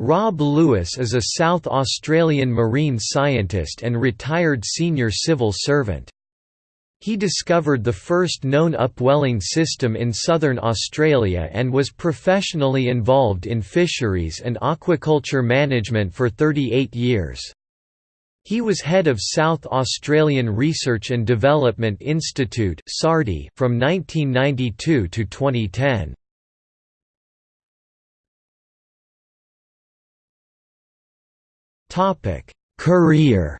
Rob Lewis is a South Australian marine scientist and retired senior civil servant. He discovered the first known upwelling system in southern Australia and was professionally involved in fisheries and aquaculture management for 38 years. He was head of South Australian Research and Development Institute from 1992 to 2010. Career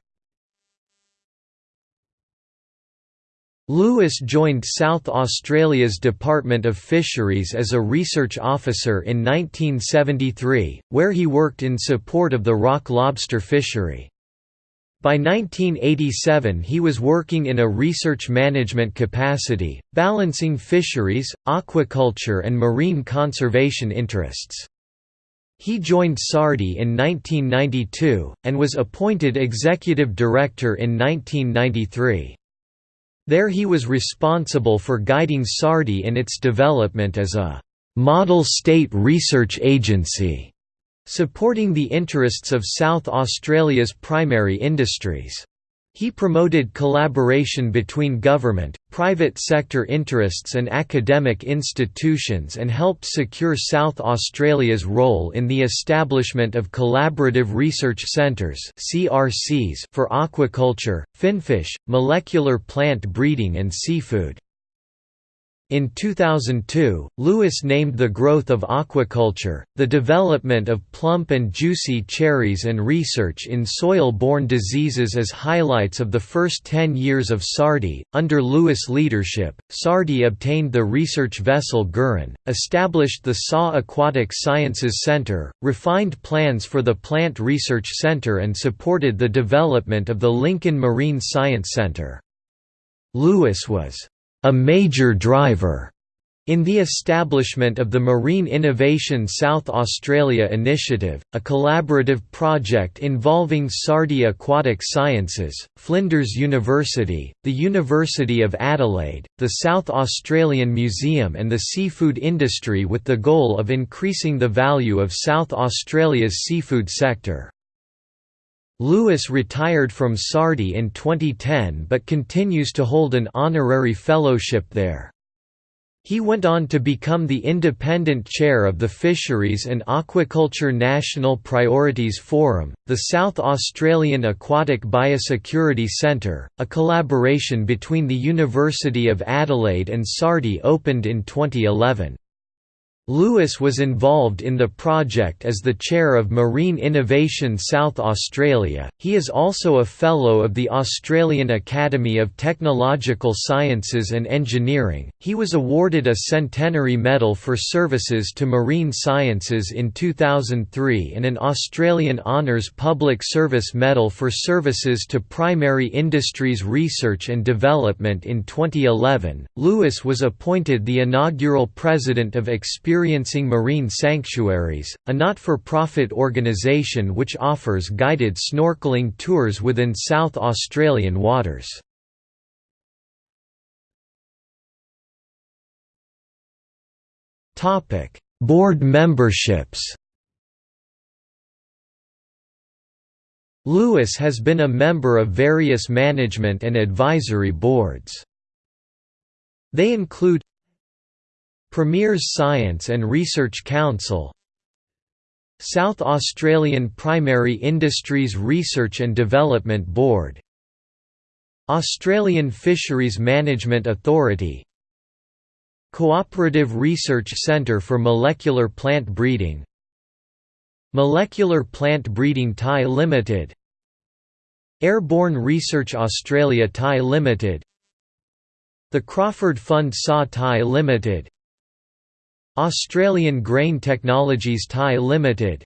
Lewis joined South Australia's Department of Fisheries as a research officer in 1973, where he worked in support of the rock lobster fishery. By 1987 he was working in a research management capacity, balancing fisheries, aquaculture and marine conservation interests. He joined SARDI in 1992, and was appointed executive director in 1993. There he was responsible for guiding SARDI in its development as a «model state research agency», supporting the interests of South Australia's primary industries. He promoted collaboration between government, private sector interests and academic institutions and helped secure South Australia's role in the establishment of collaborative research centres for aquaculture, finfish, molecular plant breeding and seafood. In 2002, Lewis named the growth of aquaculture, the development of plump and juicy cherries and research in soil-borne diseases as highlights of the first 10 years of SARDI. Under Lewis' leadership, SARDI obtained the research vessel Ngerin, established the SAW Aquatic Sciences Center, refined plans for the Plant Research Center and supported the development of the Lincoln Marine Science Center. Lewis was a major driver in the establishment of the Marine Innovation South Australia Initiative, a collaborative project involving SARDI Aquatic Sciences, Flinders University, the University of Adelaide, the South Australian Museum and the seafood industry with the goal of increasing the value of South Australia's seafood sector. Lewis retired from SARDI in 2010 but continues to hold an honorary fellowship there. He went on to become the independent chair of the Fisheries and Aquaculture National Priorities Forum, the South Australian Aquatic Biosecurity Centre, a collaboration between the University of Adelaide and SARDI opened in 2011. Lewis was involved in the project as the chair of Marine Innovation South Australia. He is also a Fellow of the Australian Academy of Technological Sciences and Engineering. He was awarded a Centenary Medal for services to marine sciences in 2003 and an Australian Honours Public Service Medal for services to primary industries research and development in 2011. Lewis was appointed the inaugural president of Experience Experiencing Marine Sanctuaries, a not-for-profit organisation which offers guided snorkeling tours within South Australian waters. Board memberships Lewis has been a member of various management and advisory boards. They include Premier's Science and Research Council South Australian Primary Industries Research and Development Board Australian Fisheries Management Authority Cooperative Research Centre for Molecular Plant Breeding Molecular Plant Breeding Thai Limited Airborne Research Australia Thai Limited The Crawford Fund SA Thai Limited Australian Grain Technologies Thai Limited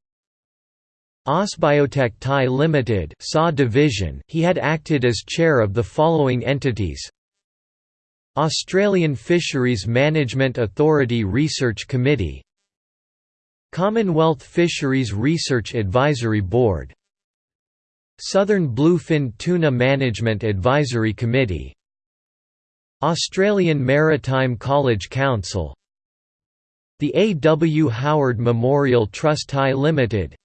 Ausbiotech Thai Limited SA division. He had acted as chair of the following entities. Australian Fisheries Management Authority Research Committee. Commonwealth Fisheries Research Advisory Board. Southern Bluefin Tuna Management Advisory Committee. Australian Maritime College Council the A. W. Howard Memorial Trust Thai Limited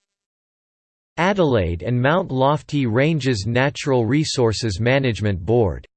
Adelaide and Mount Lofty Ranges Natural Resources Management Board